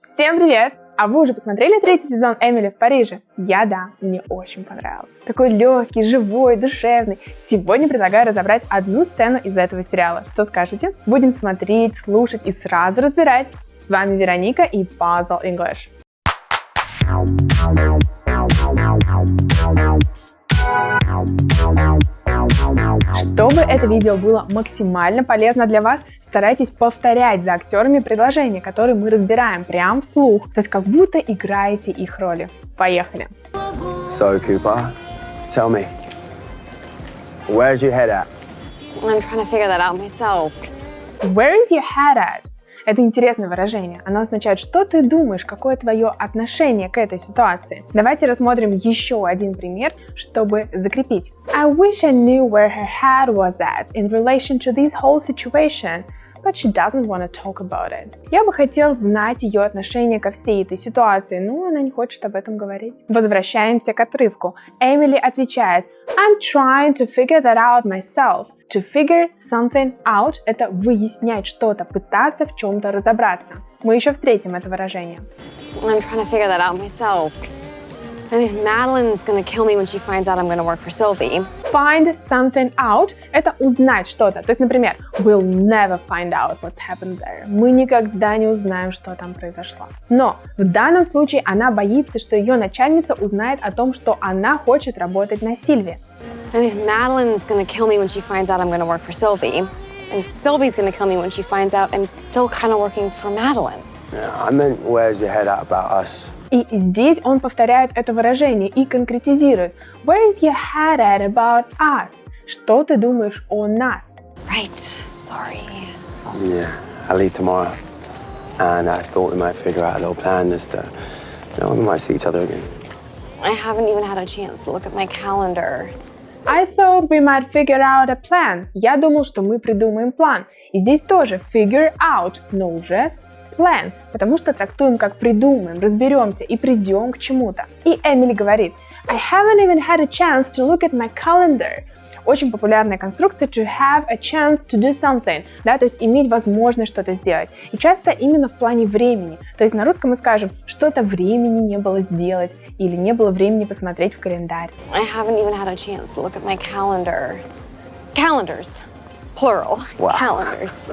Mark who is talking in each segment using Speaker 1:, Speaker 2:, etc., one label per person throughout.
Speaker 1: Всем привет! А вы уже посмотрели третий сезон Эмили в Париже? Я да, мне очень понравился. Такой легкий, живой, душевный. Сегодня предлагаю разобрать одну сцену из этого сериала. Что скажете? Будем смотреть, слушать и сразу разбирать. С вами Вероника и Puzzle English. Чтобы это видео было максимально полезно для вас, старайтесь повторять за актерами предложения, которые мы разбираем прямо вслух, то есть как будто играете их роли. Поехали!
Speaker 2: So, Cooper, tell me, where's your head at?
Speaker 3: I'm trying to figure that out myself.
Speaker 1: Where is your head at? Это интересное выражение. Оно означает, что ты думаешь, какое твое отношение к этой ситуации. Давайте рассмотрим еще один пример, чтобы закрепить. I wish I knew where her head was at in relation to this whole situation but she doesn't want to talk about it. Я бы хотел знать ее отношение ко всей этой ситуации, но она не хочет об этом говорить. Возвращаемся к отрывку. Эмили отвечает I'm trying to figure that out myself. To figure something out – это выяснять что-то, пытаться в чем-то разобраться. Мы еще встретим это выражение.
Speaker 3: I'm trying to figure that out myself. I mean, Madeline's gonna kill me when she finds out I'm gonna work for Sylvie.
Speaker 1: Find something out – это узнать что-то. То есть, например, we'll never find out what's happened there. Мы никогда не узнаем, что там произошло. Но в данном случае она боится, что ее начальница узнает о том, что она хочет работать на Сильве.
Speaker 3: I mean, Madeline's gonna kill me when she finds out I'm gonna work for Sylvie. And Sylvie's gonna kill me when she finds out I'm still kind of working for Madeline.
Speaker 2: Yeah, I meant where's your head at about us?
Speaker 1: И здесь он повторяет это выражение и конкретизирует. Where's your head at about us? Что ты думаешь о нас?
Speaker 3: Right, sorry.
Speaker 2: Yeah, I leave tomorrow. And I thought we might figure out a little plan as to, you know, we might see each other again.
Speaker 3: I haven't even had a chance to look at my calendar.
Speaker 1: I thought we might figure out a plan. Я думал, что мы придумаем план. И здесь тоже figure out, но уже с plan, потому что трактуем как придумаем, разберемся и придем к чему-то. И Эмили говорит, I haven't even had a chance to look at my calendar. Очень популярная конструкция to have a chance to do something, да, то есть иметь возможность что-то сделать. И часто именно в плане времени. То есть на русском мы скажем, что-то времени не было сделать или не было времени посмотреть в календарь.
Speaker 3: I haven't even had a chance to look at my calendar. Calendars, plural,
Speaker 2: Wow.
Speaker 3: calendars.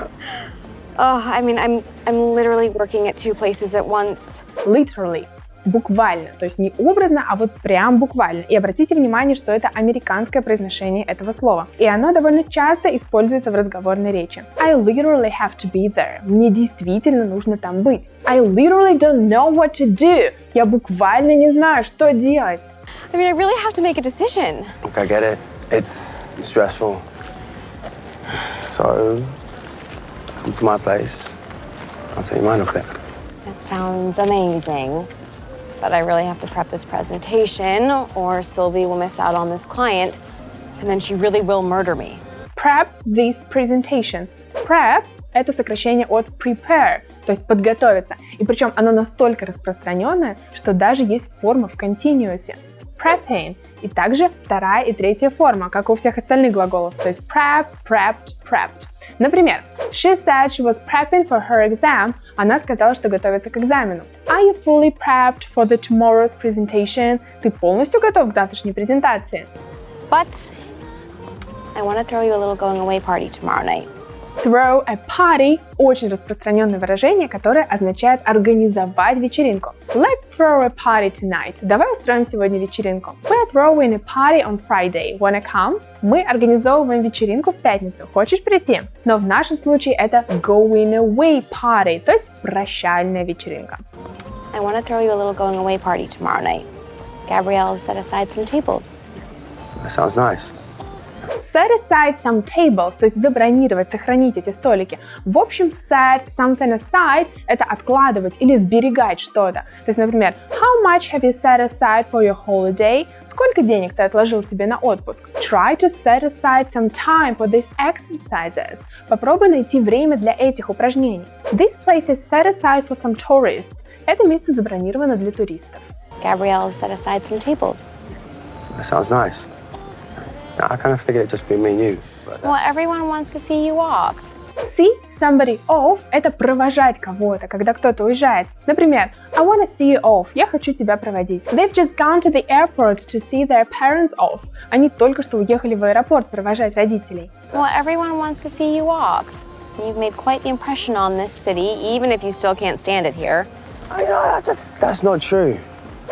Speaker 3: Oh, I mean, I'm, I'm literally working at two places at once.
Speaker 1: Literally. Буквально, то есть не образно, а вот прям буквально. И обратите внимание, что это американское произношение этого слова. И оно довольно часто используется в разговорной речи. I literally have to be there. Мне действительно нужно там быть. I literally don't know what to do. Я буквально не знаю, что делать.
Speaker 3: I mean, I really have to make a decision.
Speaker 2: Look, I get it. It's stressful. So, come to my place. I'll tell you mine real quick.
Speaker 3: That sounds amazing. But I really have to prep this presentation, or Sylvie will miss out on this client, and then she really will murder me.
Speaker 1: Prep this presentation. Prep – это сокращение от prepare, то есть подготовиться. И причем оно настолько распространенное, что даже есть форма в континуусе. Prepping. И также вторая и третья форма, как у всех остальных глаголов. То есть prep, prepped, prepped. Например, she said she was prepping for her exam. Она сказала, что готовится к экзамену. Are you fully prepped for the tomorrow's presentation? Ты полностью готов к завтрашней презентации?
Speaker 3: But I want to throw you a little going away party tomorrow night.
Speaker 1: Throw a party – очень распространенное выражение, которое означает организовать вечеринку. Let's throw a party tonight. Давай устроим сегодня вечеринку. We're throwing a party on Friday. Wanna come? Мы организовываем вечеринку в пятницу. Хочешь прийти? Но в нашем случае это going away party, то есть прощальная вечеринка.
Speaker 3: I want to throw you a little going away party tomorrow night. Gabrielle has set aside some tables.
Speaker 2: That sounds nice.
Speaker 1: Set aside some tables, то есть забронировать, сохранить эти столики. В общем, set something aside – это откладывать или сберегать что-то. То есть, например, how much have you set aside for your holiday? Сколько денег ты отложил себе на отпуск? Try to set aside some time for these exercises. Попробуй найти время для этих упражнений. This place is set aside for some tourists. Это место забронировано для туристов.
Speaker 3: Gabrielle set aside some tables.
Speaker 2: That sounds nice. Now, I kind of figured it'd just be me and you. But
Speaker 3: Well,
Speaker 2: that's-
Speaker 3: everyone wants to see you off.
Speaker 1: See somebody off – это провожать кого-то, когда кто-то уезжает. Например, I wanna see you off – я хочу тебя проводить. They've just gone to the airport to see their parents off. Они только что уехали в аэропорт провожать родителей.
Speaker 3: Well, everyone wants to see you off. You've made quite the impression on this city, even if you still can't stand it here.
Speaker 2: I know, that's, that's not true.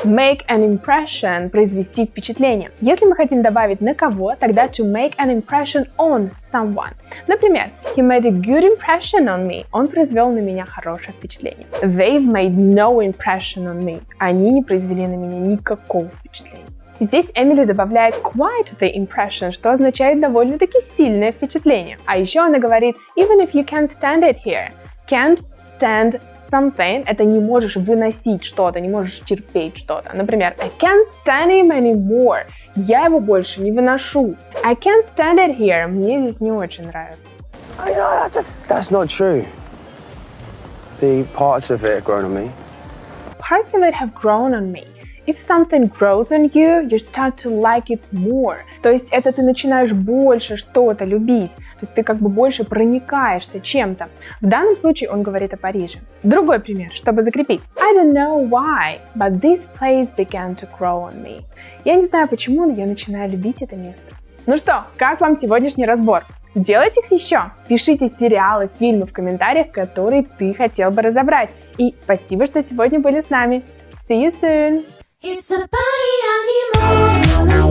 Speaker 1: Make an impression – произвести впечатление. Если мы хотим добавить на кого, тогда to make an impression on someone. Например, he made a good impression on me. Он произвел на меня хорошее впечатление. They've made no impression on me. Они не произвели на меня никакого впечатления. Здесь Эмили добавляет quite the impression, что означает довольно-таки сильное впечатление. А еще она говорит even if you can't stand it here. Can't stand something – это не можешь выносить что-то, не можешь терпеть что-то. Например, I can't stand him anymore. Я его больше не выношу. I can't stand it here. Мне здесь не очень нравится.
Speaker 2: I know, that's, that's not true. The parts of it have grown on me.
Speaker 1: Parts of it have grown on me. If something grows on you, you start to like it more. То есть это ты начинаешь больше что-то любить. То есть ты как бы больше проникаешься чем-то. В данном случае он говорит о Париже. Другой пример, чтобы закрепить. I don't know why, but this place began to grow on me. Я не знаю почему, но я начинаю любить это место. Ну что, как вам сегодняшний разбор? Делайте их еще. Пишите сериалы, фильмы в комментариях, которые ты хотел бы разобрать. И спасибо, что сегодня были с нами. See you soon!
Speaker 4: It's a party anymore.